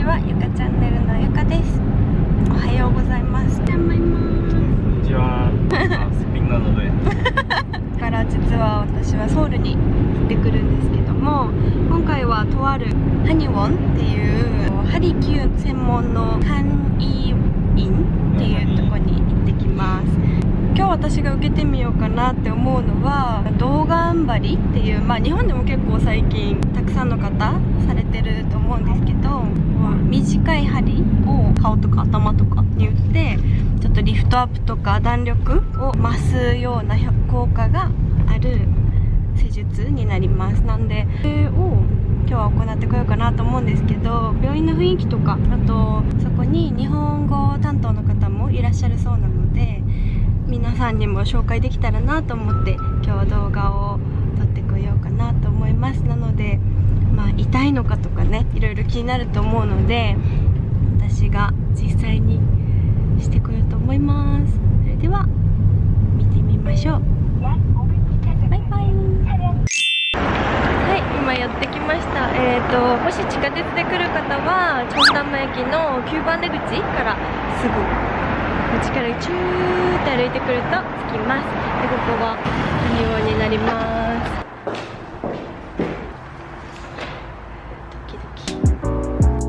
ちはゆかチャンネルのゆかです。おはようございます。こんにちは。から実は私はソウルに行ってくるんですけども今回はとあるハニウォンっていうハリキュー専門のハンイインっていうとこに行ってきます今日私が受けてみようかなって思うのは動画んばりっていうまあ日本でも結構最近たくさんの方されてると思うんですけど短い針を顔とか頭とかに打ってちょっとリフトアップとか弾力を増すような効果がある施術になります。なんでそれを今日は行ってこようかなと思うんですけど病院の雰囲気とかあとそこに日本語担当の方もいらっしゃるそうなので皆さんにも紹介できたらなと思って今日動画を撮ってこようかなと思います。なのでまあ痛いのかとかねいろいろ気になると思うので私が実際にしてこようと思います。それでは見てみましょう。バイバイ。はい今やってきました。えーともし地下鉄で来る方はチョンダンマ駅の9番出口からすぐちからチューって歩いてくると着きます。でここはハニワになります。ドキドキ。こ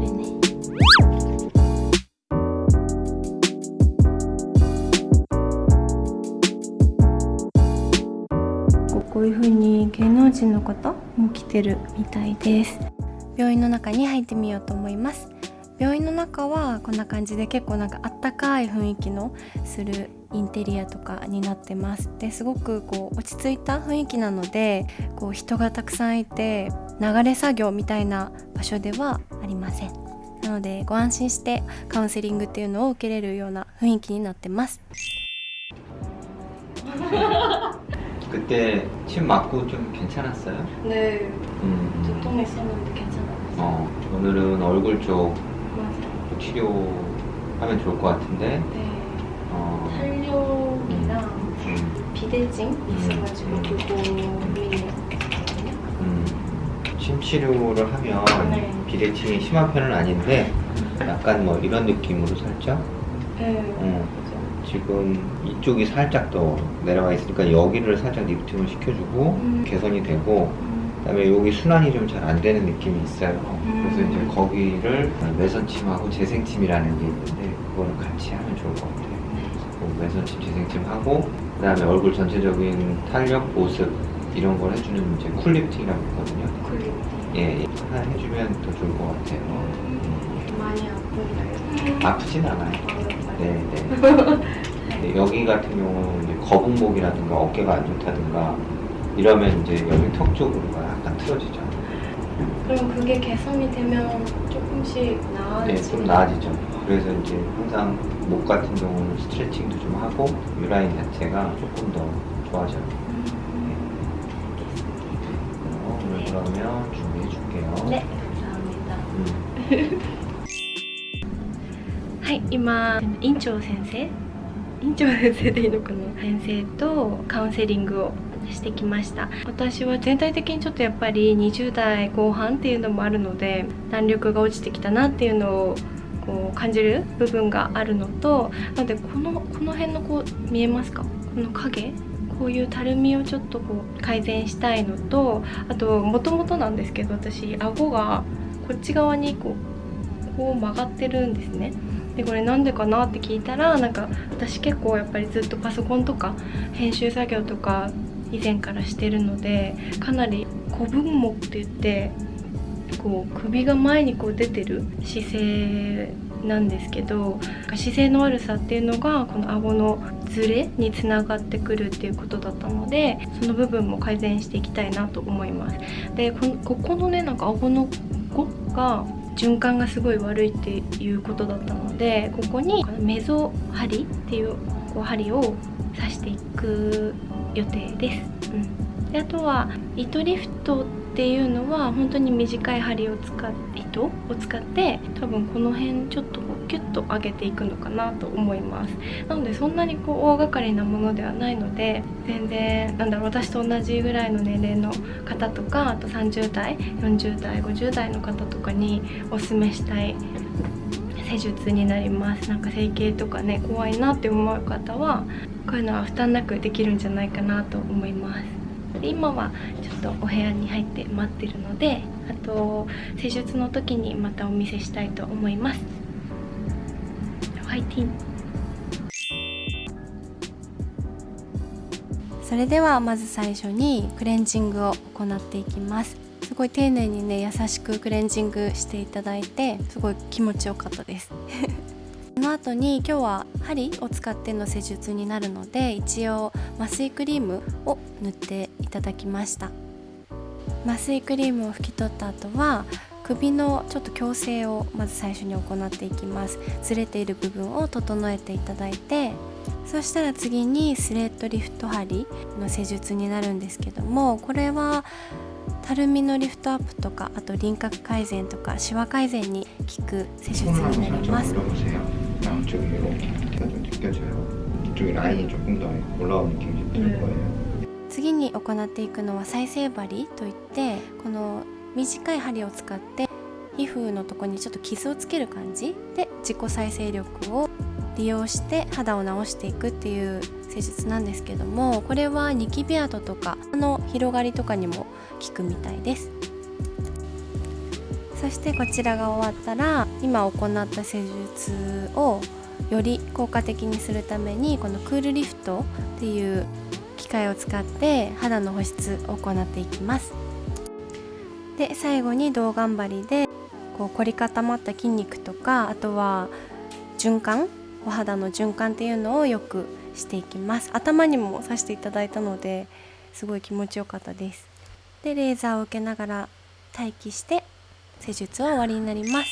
れねこういう風に芸能人の方も来てるみたいです。病院の中に入ってみようと思います。病院の中はこんな感じで結構なんかあったかい雰囲気のするインテリアとかになってますですごくこう落ち着いた雰囲気なのでこう人がたくさんいて流れ作業みたいな場所ではありませんなのでご安心してカウンセリングっていうのを受けれるような雰囲気になってます 그때 침 맞고 좀 괜찮았어요? 네 음. 두통했었는데 괜찮았어요 어, 오늘은 얼굴 쪽 맞아요 치료하면 좋을 것 같은데. 네 어, 탄력이랑 음, 비대증 있어가지고 음. 그거 고민이에요 음. 침 치료를 하면 네. 비대칭이 심한 편은 아닌데 약간 뭐 이런 느낌으로 살짝. 네 어, 지금 이쪽이 살짝 더 내려와 있으니까 여기를 살짝 리프팅을 시켜주고 음. 개선이 되고 음, 그다음에 여기 순환이 좀 잘 안 되는 느낌이 있어요. 음. 그래서 이제 거기를 매선침하고 재생침이라는 게 있는데 그거를 같이 하면 좋을 것 같아요. 그 매선침, 재생침 하고 그다음에 얼굴 전체적인 탄력, 보습 이런 걸 해주는 이제 쿨리프팅이라고 있거든요. 쿨리팅 예, 예. 하나 해주면 더 좋을 것 같아요. 많이 아픈가요? 아프진 않아요. 아, 네, 네. 근데 여기 같은 경우는 이제 거북목이라든가 어깨가 안 좋다든가 이러면 이제 여기 턱 쪽으로가 약간 틀어지죠. 그럼 그게 개선이 되면 조금씩 네, 나아지는 좀 나아지죠. 그래서 이제 항상 목 같은 경우는 스트레칭도 좀 하고 유라인 자체가 조금 더 좋아져요. 어, 오늘 그러면 준비해 줄게요. 네 감사합니다 음. はい今院長先生院長先生でいいのかな先生とカウンセリングを してきました。私は全体的にちょっとやっぱり20代後半っていうのもあるので弾力が落ちてきたなっていうのをこう感じる部分があるのとなのでこのこの辺のこう見えますか？この影？こういうたるみをちょっとこう改善したいのとあともともとなんですけど私顎がこっち側にこうこう曲がってるんですね。でこれなんでかなって聞いたらなんか私結構やっぱりずっとパソコンとか編集作業とか以前からしてるのでかなり古文目って言ってこう首が前にこう出てる姿勢なんですけど姿勢の悪さっていうのがこの顎のズレにつながってくるっていうことだったのでその部分も改善していきたいなと思います。でこここのねなんか顎のここが循環がすごい悪いっていうことだったのでここにメゾ針っていうこう針を刺していく予定です、うん、であとは糸リフトっていうのは本当に短い針を使っ糸を使って多分この辺ちょっとこうキュッと上げていくのかなと思います。なのでそんなにこう大掛かりなものではないので全然なんだろう私と同じぐらいの年齢の方とかあと30代40代50代の方とかにおすすめしたい施術になります。なんか整形とかね怖いなって思う方はこういうのは負担なくできるんじゃないかなと思います。今はちょっとお部屋に入って待ってるのであと施術の時にまたお見せしたいと思います。ファイティン。それではまず最初にクレンジングを行っていきます。ごい丁寧にね優しくクレンジングしていただいてすごい気持ちよかったです。その後に今日は針を使っての施術になるので一応麻酔クリームを塗っていただきました。麻酔クリームを拭き取った後は首のちょっと矯正をまず最初に行っていきます。ずれている部分を整えていただいてそしたら次にスレッドリフト針の施術になるんですけどもこれはたるみのリフトアップとかあと輪郭改善とかシワ改善に効く施術になります。次に行っていくのは再生針といってこの短い針を使って皮膚のとこにちょっと傷をつける感じで自己再生力を利用して肌を治していくっていう施術なんですけどもこれはニキビ跡とかの広がりとかにも効くみたいです。そしてこちらが終わったら今行った施術をより効果的にするためにこのクールリフトっていう機械を使って肌の保湿を行っていきます。で最後に胴頑張りでこう凝り固まった筋肉とかあとは循環お肌の循環っていうのをよくしていきます。頭にもさしていただいたのですごい気持ちよかったです。でレーザーを受けながら待機して施術は終わりになります。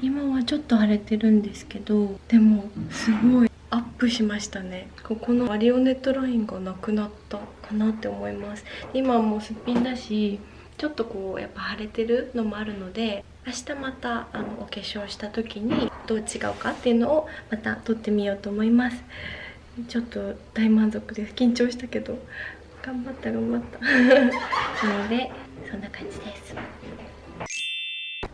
今はちょっと腫れてるんですけどでもすごいアップしましたね。ここのマリオネットラインがなくなったかなって思います。今もうすっぴんだしちょっとこうやっぱ腫れてるのもあるので明日またあのお化粧した時にどう違うかっていうのをまた撮ってみようと思います。ちょっと大満足です緊張したけど頑張った頑張った。なのでそんな感じです。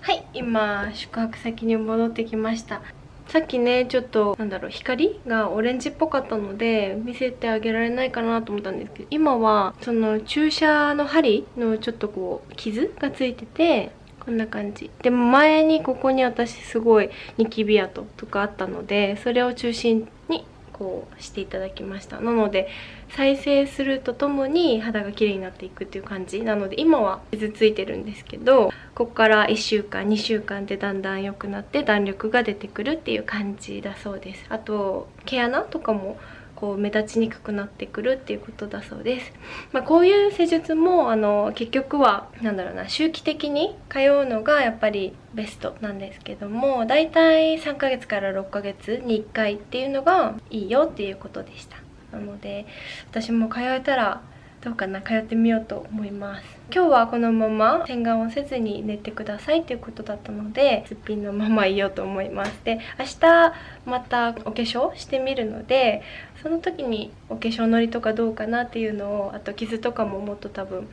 はい今宿泊先に戻ってきました。さっきねちょっとなんだろう光がオレンジっぽかったので見せてあげられないかなと思ったんですけど今はその注射の針のちょっとこう傷がついててこんな感じ。でも前にここに私すごいニキビ跡とかあったのでそれを中心にこうしていただきました。なので再生するとともに肌が綺麗になっていくっていう感じ。なので今は傷ついてるんですけどここから1週間2週間でだんだん良くなって弾力が出てくるっていう感じだそうです。あと毛穴とかもこう目立ちにくくなってくるっていうことだそうです、まあ、こういう施術もあの結局はなんだろうな周期的に通うのがやっぱりベストなんですけどもだいたい3ヶ月から6ヶ月に1回っていうのがいいよっていうことでした。なので私も通えたらどうかな通ってみようと思います。今日はこのまま洗顔をせずに寝てくださいということだったのですっぴんのままいようと思います。で明日またお化粧してみるのでその時にお化粧のりとかどうかなっていうのをあと傷とかももっと多分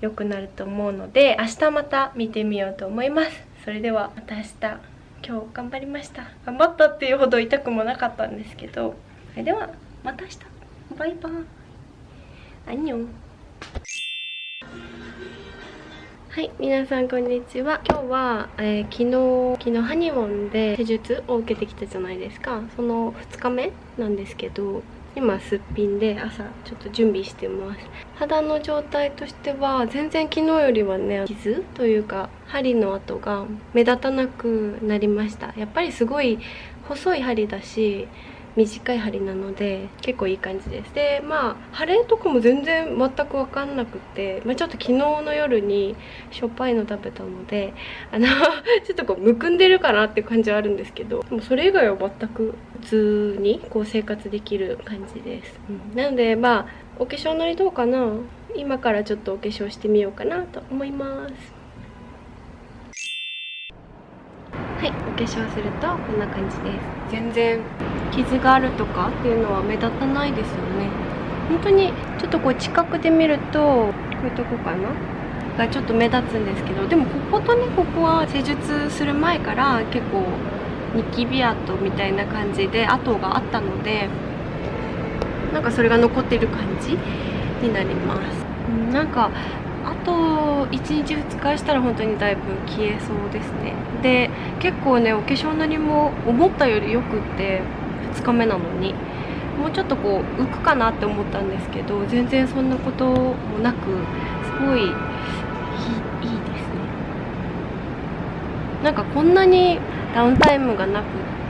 良くなると思うので明日また見てみようと思います。それではまた明日。今日頑張りました。頑張ったっていうほど痛くもなかったんですけど。それではまた明日。バイバイ。アニョン。はい皆さんこんにちは。今日は、えー昨日昨日ハニモンで施術を受けてきたじゃないですか。その2日目なんですけど今すっぴんで朝ちょっと準備してます。肌の状態としては全然昨日よりはね傷というか針の跡が目立たなくなりました。やっぱりすごい細い針だし短い針なので結構いい感じです。でまあ腫れとかも全然全く分かんなくて、まあ、ちょっと昨日の夜にしょっぱいの食べたのであの ちょっとこうむくんでるかなって感じはあるんですけどでもそれ以外は全く普通にこう生活できる感じです、うん、なのでまあお化粧のりどうかな。今からちょっとお化粧してみようかなと思います。はいお化粧するとこんな感じです。全然傷があるとかっていうのは目立たないですよね。本当にちょっとこう近くで見るとこういうとこかな？がちょっと目立つんですけどでもこことねここは施術する前から結構ニキビ跡みたいな感じで跡があったのでなんかそれが残ってる感じになります。なんかと1日2日したら本当にだいぶ消えそうですね。で結構ねお化粧のりも思ったよりよくって2日目なのに。もうちょっとこう浮くかなって思ったんですけど全然そんなこともなくすごいいいいいですね。なんかこんなにダウンタイムがなくっ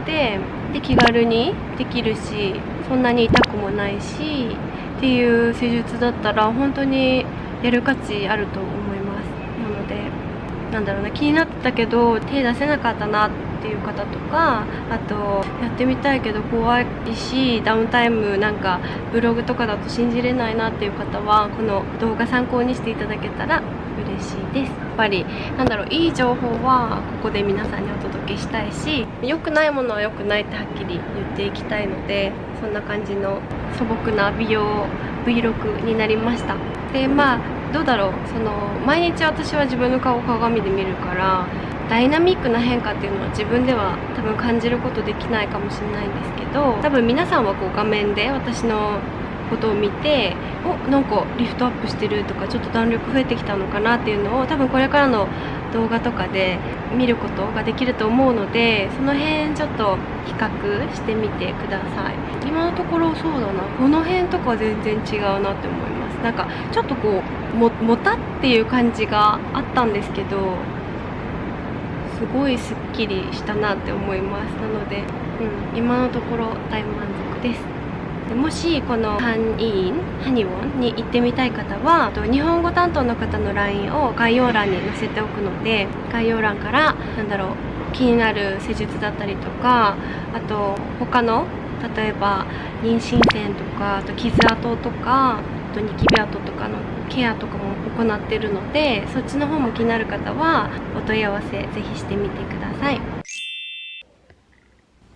てで気軽にできるしそんなに痛くもないしっていう施術だったら本当にやる価値あると思います。なのでなんだろうな気になってたけど手出せなかったなっていう方とかあとやってみたいけど怖いしダウンタイムなんかブログとかだと信じれないなっていう方はこの動画参考にしていただけたら嬉しいです。やっぱりなんだろういい情報はここで皆さんにお届けしたいし良くないものは良くないってはっきり言っていきたいのでそんな感じの素朴な美容 Vlog になりました。でまあどうだろう。その毎日私は自分の顔を鏡で見るからダイナミックな変化っていうのは自分では多分感じることできないかもしれないんですけど多分皆さんはこう画面で私のことを見ておなんかリフトアップしてるとかちょっと弾力増えてきたのかなっていうのを多分これからの動画とかで見ることができると思うのでその辺ちょっと比較してみてください。今のところそうだな。この辺とか全然違うなって思います。なんかちょっとこうももたっていう感じがあったんですけどすごいすっきりしたなって思います。なので、うん、今のところ大満足です。でもしこのハンインハニウォンに行ってみたい方は日本語担当の方の LINE を概要欄に載せておくので概要欄からなんだろう気になる施術だったりとかあと他の例えば妊娠線とかあと傷跡とかとニキビ跡とかのケアとかも行ってるのでそっちの方も気になる方はお問い合わせぜひしてみてください。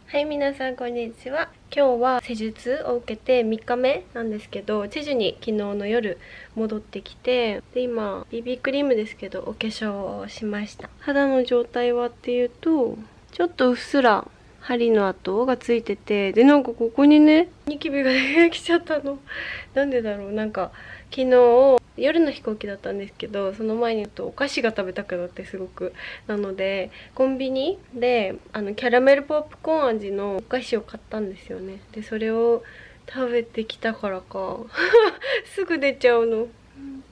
はい、皆さんこんにちは。今日は施術を受けて3日目なんですけど、チェジュに昨日の夜戻ってきて、で、今、BB クリームですけど、お化粧をしました。肌の状態はっていうと、ちょっとうっすら針の跡がついてて、で、なんかここにね、ニキビが出てきちゃったの。なんでだろう、なんか、昨日、夜の飛行機だったんですけどその前にとお菓子が食べたくなってすごく。なのでコンビニであのキャラメルポップコーン味のお菓子を買ったんですよね。でそれを食べてきたからか。すぐ出ちゃうの。本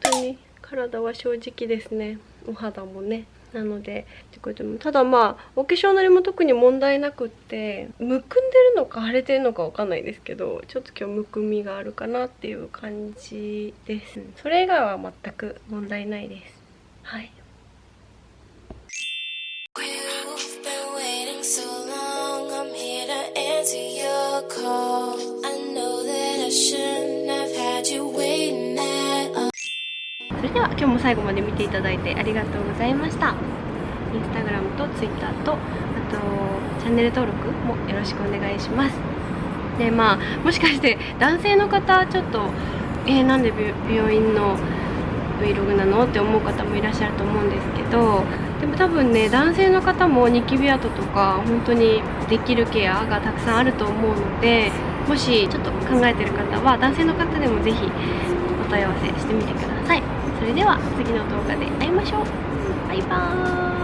当に体は正直ですね。お肌もね。なのでってこともただまあお化粧のりも特に問題なくってむくんでるのか腫れてるのかわかんないですけどちょっと今日むくみがあるかなっていう感じです。それ以外は全く問題ないです。はい。れでは今日も最後まで見ていただいてありがとうございました。インスタグラムとツイッターとあとチャンネル登録もよろしくお願いします。でまあもしかして男性の方ちょっとえー、なんで病院の Vlog なのって思う方もいらっしゃると思うんですけどでも多分ね男性の方もニキビ跡とか本当にできるケアがたくさんあると思うのでもしちょっと考えてる方は男性の方でも是非お問い合わせしてみてください。それでは次の動画で会いましょう。バイバーイ。